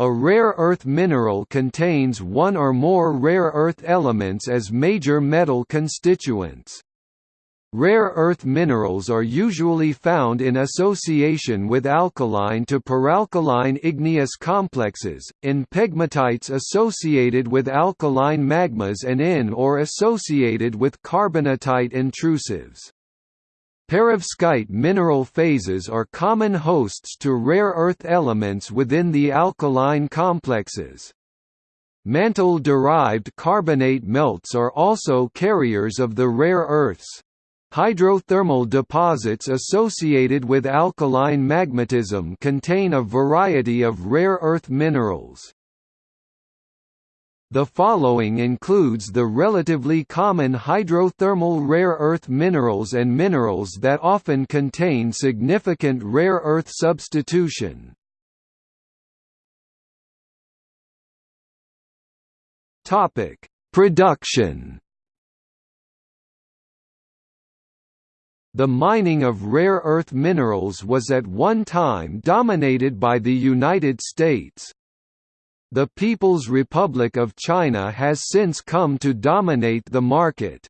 A rare earth mineral contains one or more rare earth elements as major metal constituents. Rare earth minerals are usually found in association with alkaline to peralkaline igneous complexes, in pegmatites associated with alkaline magmas and in or associated with carbonatite intrusives. Perovskite mineral phases are common hosts to rare earth elements within the alkaline complexes. Mantle-derived carbonate melts are also carriers of the rare earths. Hydrothermal deposits associated with alkaline magmatism contain a variety of rare earth minerals. The following includes the relatively common hydrothermal rare earth minerals and minerals that often contain significant rare earth substitution. Topic: Production The mining of rare earth minerals was at one time dominated by the United States. The People's Republic of China has since come to dominate the market.